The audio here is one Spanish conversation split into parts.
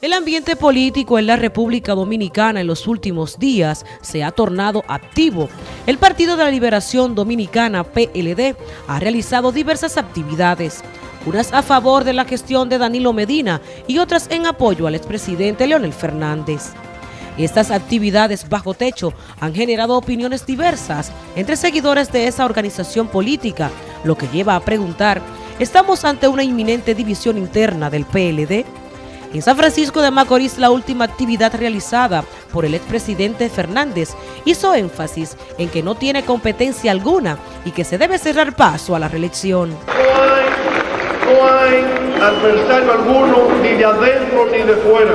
El ambiente político en la República Dominicana en los últimos días se ha tornado activo. El Partido de la Liberación Dominicana, PLD, ha realizado diversas actividades, unas a favor de la gestión de Danilo Medina y otras en apoyo al expresidente Leonel Fernández. Estas actividades bajo techo han generado opiniones diversas entre seguidores de esa organización política, lo que lleva a preguntar, ¿estamos ante una inminente división interna del PLD? En San Francisco de Macorís, la última actividad realizada por el expresidente Fernández hizo énfasis en que no tiene competencia alguna y que se debe cerrar paso a la reelección. No hay, adversario alguno, ni de adentro ni de fuera.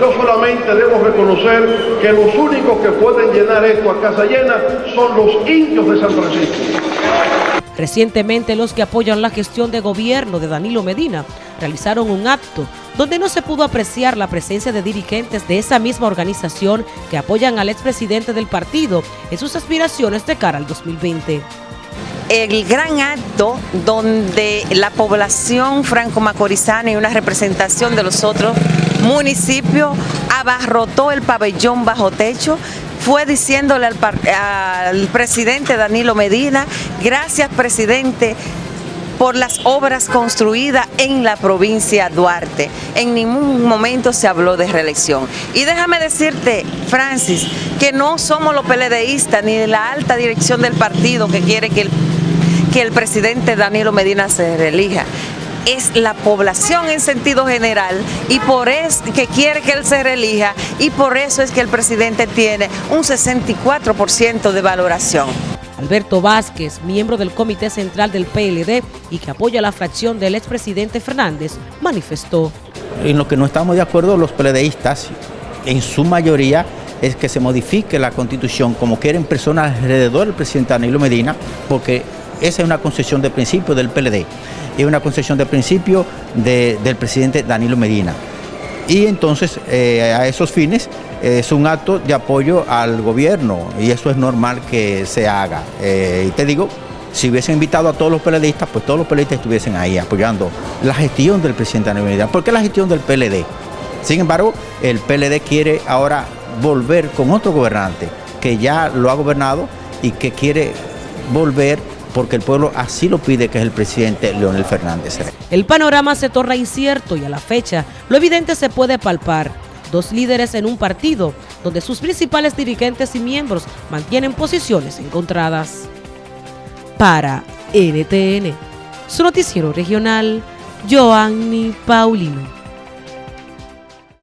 Yo solamente debo reconocer que los únicos que pueden llenar esto a casa llena son los indios de San Francisco. Recientemente los que apoyan la gestión de gobierno de Danilo Medina realizaron un acto donde no se pudo apreciar la presencia de dirigentes de esa misma organización que apoyan al expresidente del partido en sus aspiraciones de cara al 2020 el gran acto donde la población franco-macorizana y una representación de los otros municipios abarrotó el pabellón bajo techo fue diciéndole al, presidente Danilo Medina, gracias presidente por las obras construidas en la provincia Duarte. En ningún momento se habló de reelección. Y déjame decirte, Francis, que no somos los PLDistas ni la alta dirección del partido que quiere que el, que el presidente Danilo Medina se reelija es la población en sentido general y por eso que quiere que él se reelija y por eso es que el presidente tiene un 64% de valoración. Alberto Vázquez, miembro del Comité Central del PLD y que apoya la fracción del expresidente Fernández, manifestó. En lo que no estamos de acuerdo los PLDistas, en su mayoría, es que se modifique la constitución como quieren personas alrededor del presidente Danilo Medina, porque esa es una concesión de principio del PLD, es una concesión de principio del presidente Danilo Medina. Y entonces, eh, a esos fines, es un acto de apoyo al gobierno y eso es normal que se haga. Eh, y te digo, si hubiesen invitado a todos los PLDistas, pues todos los PLDistas estuviesen ahí apoyando la gestión del presidente de la unidad. ¿Por qué la gestión del PLD? Sin embargo, el PLD quiere ahora volver con otro gobernante que ya lo ha gobernado y que quiere volver porque el pueblo así lo pide, que es el presidente Leonel Fernández. El panorama se torna incierto y a la fecha lo evidente se puede palpar dos líderes en un partido donde sus principales dirigentes y miembros mantienen posiciones encontradas. Para NTN, su noticiero regional, Joanny Paulino.